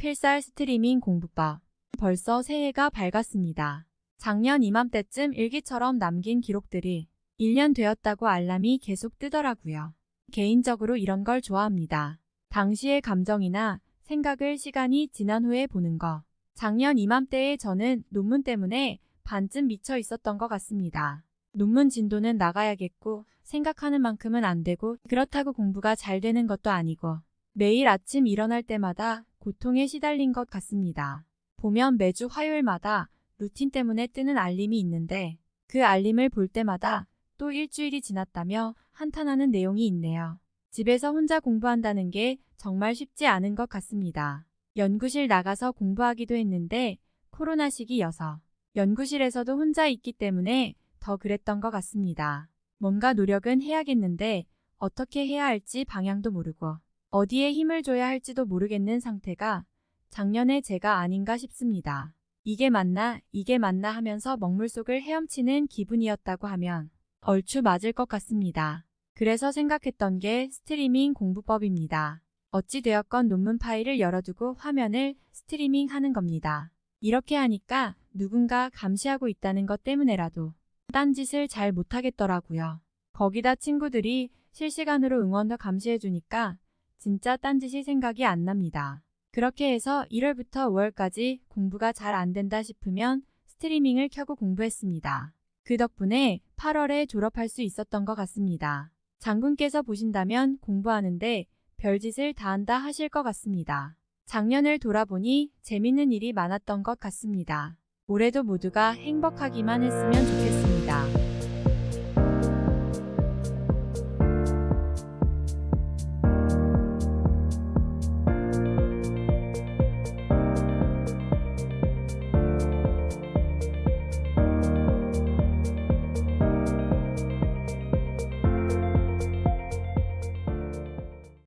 필살 스트리밍 공부법. 벌써 새해가 밝았습니다. 작년 이맘때쯤 일기처럼 남긴 기록들이 1년 되었다고 알람이 계속 뜨더라고요. 개인적으로 이런 걸 좋아합니다. 당시의 감정이나 생각을 시간이 지난 후에 보는 거. 작년 이맘때에 저는 논문 때문에 반쯤 미쳐 있었던 것 같습니다. 논문 진도는 나가야겠고 생각하는 만큼은 안 되고 그렇다고 공부가 잘 되는 것도 아니고 매일 아침 일어날 때마다 고통에 시달린 것 같습니다. 보면 매주 화요일마다 루틴 때문에 뜨는 알림이 있는데 그 알림을 볼 때마다 또 일주일이 지났다며 한탄하는 내용이 있네요. 집에서 혼자 공부한다는 게 정말 쉽지 않은 것 같습니다. 연구실 나가서 공부하기도 했는데 코로나 시기여서 연구실에서도 혼자 있기 때문에 더 그랬던 것 같습니다. 뭔가 노력은 해야겠는데 어떻게 해야 할지 방향도 모르고 어디에 힘을 줘야 할지도 모르겠는 상태가 작년에 제가 아닌가 싶습니다. 이게 맞나 이게 맞나 하면서 먹물 속을 헤엄치는 기분이었다고 하면 얼추 맞을 것 같습니다. 그래서 생각했던 게 스트리밍 공부법입니다. 어찌되었건 논문 파일을 열어두고 화면을 스트리밍 하는 겁니다. 이렇게 하니까 누군가 감시하고 있다는 것 때문에라도 딴짓을 잘 못하겠더라고요. 거기다 친구들이 실시간으로 응원도 감시해주니까 진짜 딴짓이 생각이 안 납니다. 그렇게 해서 1월부터 5월까지 공부가 잘 안 된다 싶으면 스트리밍을 켜고 공부했습니다. 그 덕분에 8월에 졸업할 수 있었던 것 같습니다. 장군께서 보신다면 공부하는데 별짓을 다 한다 하실 것 같습니다. 작년을 돌아보니 재밌는 일이 많았던 것 같습니다. 올해도 모두가 행복하기만 했으면 좋겠습니다.